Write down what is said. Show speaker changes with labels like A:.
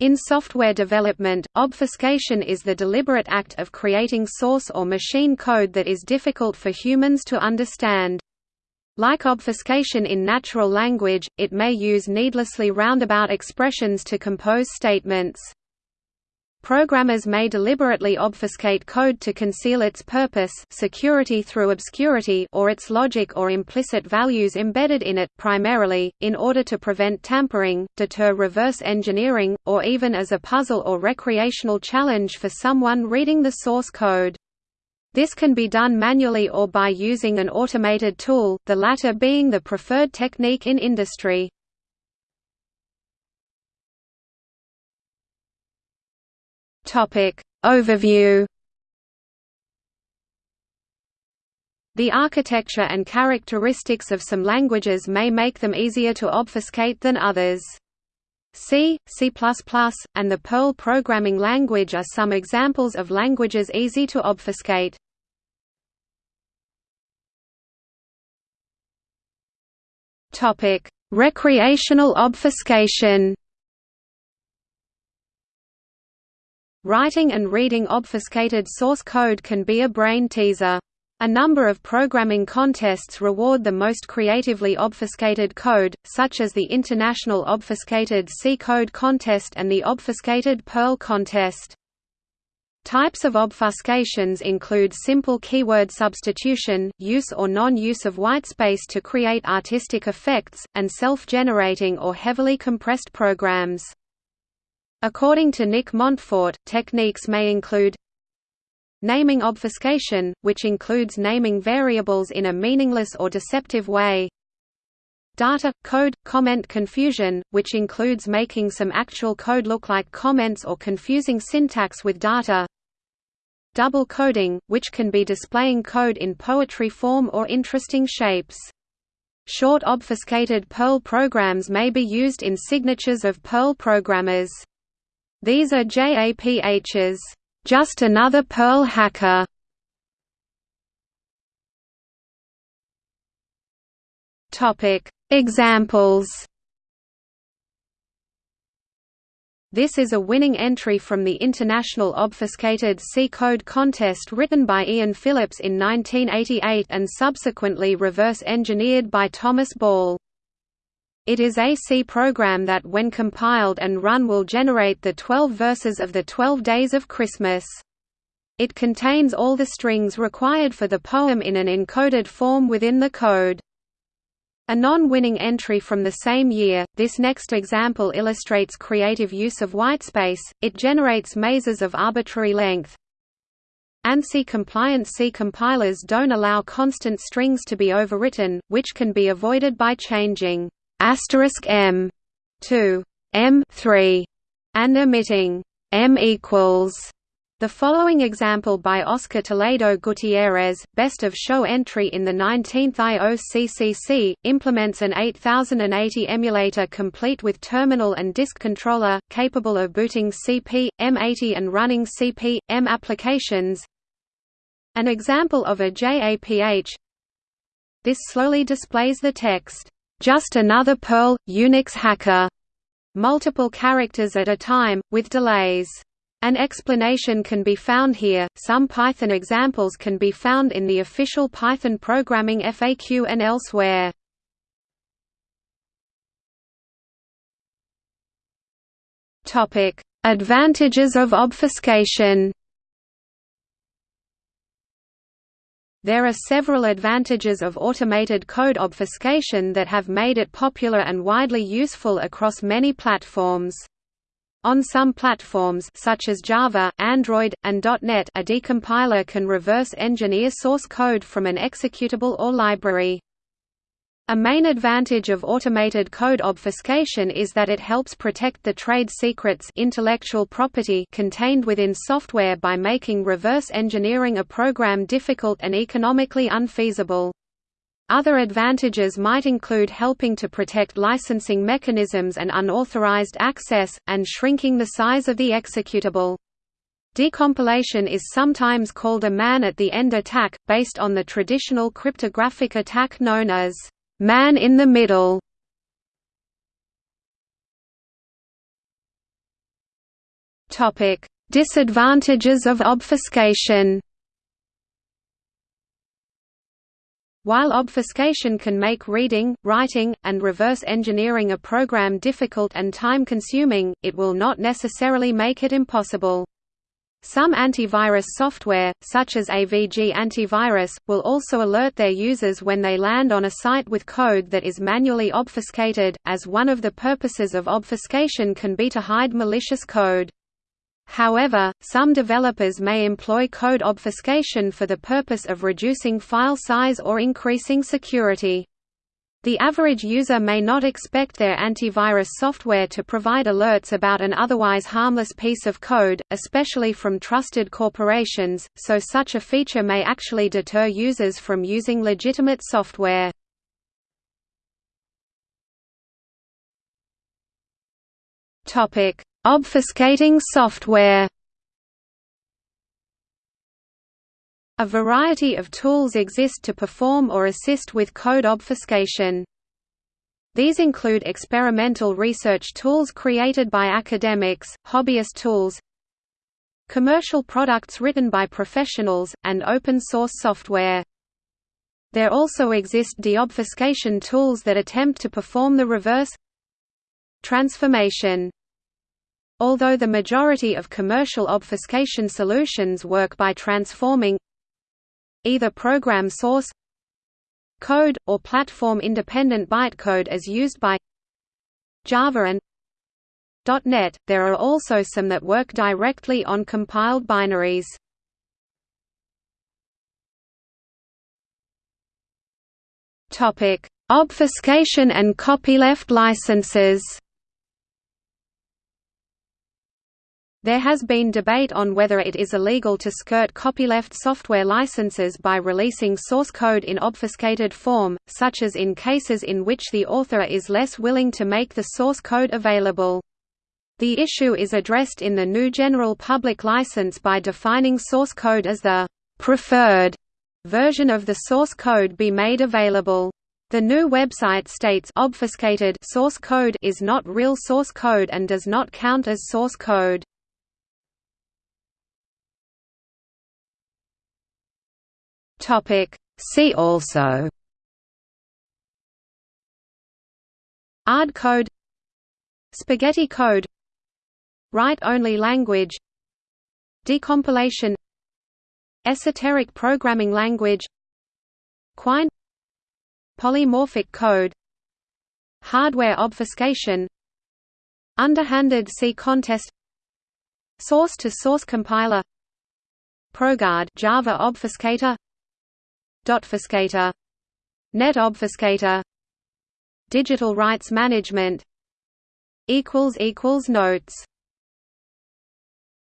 A: In software development, obfuscation is the deliberate act of creating source or machine code that is difficult for humans to understand. Like obfuscation in natural language, it may use needlessly roundabout expressions to compose statements. Programmers may deliberately obfuscate code to conceal its purpose security through obscurity or its logic or implicit values embedded in it, primarily, in order to prevent tampering, deter reverse engineering, or even as a puzzle or recreational challenge for someone reading the source code. This can be done manually or by using an automated tool, the latter being the preferred technique in industry.
B: Topic Overview
A: The architecture and characteristics of some languages may make them easier to obfuscate than others. C, C++, and the Perl programming language are some examples of languages easy to obfuscate. Recreational obfuscation Writing and reading obfuscated source code can be a brain teaser. A number of programming contests reward the most creatively obfuscated code, such as the International Obfuscated C Code Contest and the Obfuscated Perl Contest. Types of obfuscations include simple keyword substitution, use or non-use of whitespace to create artistic effects, and self-generating or heavily compressed programs. According to Nick Montfort, techniques may include naming obfuscation, which includes naming variables in a meaningless or deceptive way data, code, comment confusion, which includes making some actual code look like comments or confusing syntax with data double coding, which can be displaying code in poetry form or interesting shapes. Short obfuscated Perl programs may be used in signatures of Perl programmers. These are JAPH's just another Perl hacker. Topic Examples This is a winning entry from the International Obfuscated C Code Contest written by Ian Phillips in 1988 and subsequently reverse-engineered by Thomas Ball. It is a C program that when compiled and run will generate the 12 verses of the 12 Days of Christmas. It contains all the strings required for the poem in an encoded form within the code. A non-winning entry from the same year, this next example illustrates creative use of whitespace, it generates mazes of arbitrary length. ANSI-compliant C compilers don't allow constant strings to be overwritten, which can be avoided by changing asterisk m to m3 and omitting m equals. The following example by Oscar Toledo Gutierrez, best of show entry in the 19th IOCCC, implements an 8080 emulator complete with terminal and disk controller, capable of booting CP, M80 and running CP, M applications. An example of a JAPH This slowly displays the text, just another Perl, Unix hacker, multiple characters at a time, with delays. An explanation can be found here. Some Python examples can be found in the official Python programming FAQ and elsewhere. Topic: Advantages of obfuscation. There are several advantages of automated code obfuscation that have made it popular and widely useful across many platforms. On some platforms such as Java, Android, and .NET a decompiler can reverse engineer source code from an executable or library. A main advantage of automated code obfuscation is that it helps protect the trade secrets intellectual property contained within software by making reverse engineering a program difficult and economically unfeasible. Other advantages might include helping to protect licensing mechanisms and unauthorized access, and shrinking the size of the executable. Decompilation is sometimes called a man-at-the-end attack, based on the traditional cryptographic attack known as Man in the Middle Topic: Disadvantages of obfuscation. While obfuscation can make reading, writing, and reverse engineering a program difficult and time-consuming, it will not necessarily make it impossible. Some antivirus software, such as AVG Antivirus, will also alert their users when they land on a site with code that is manually obfuscated, as one of the purposes of obfuscation can be to hide malicious code. However, some developers may employ code obfuscation for the purpose of reducing file size or increasing security. The average user may not expect their antivirus software to provide alerts about an otherwise harmless piece of code, especially from trusted corporations, so such a feature may actually deter users from using legitimate software. Obfuscating software A variety of tools exist to perform or assist with code obfuscation. These include experimental research tools created by academics, hobbyist tools, commercial products written by professionals, and open-source software. There also exist deobfuscation tools that attempt to perform the reverse transformation. Although the majority of commercial obfuscation solutions work by transforming either program source code, or platform-independent bytecode as used by Java and .NET, there are also some that work directly on compiled binaries. Obfuscation and copyleft licenses There has been debate on whether it is illegal to skirt copyleft software licenses by releasing source code in obfuscated form, such as in cases in which the author is less willing to make the source code available. The issue is addressed in the GNU General Public License by defining source code as the preferred version of the source code be made available. The GNU website states obfuscated source code is not real source code and does not count as source code.
B: Topic. See also.
A: AARD code. Spaghetti code. Write-only language. Decompilation. Esoteric programming language. Quine. Polymorphic code. Hardware obfuscation. Underhanded C contest. Source-to-source -source compiler. ProGuard Java obfuscator Dotfuscator Net obfuscator Digital rights management Notes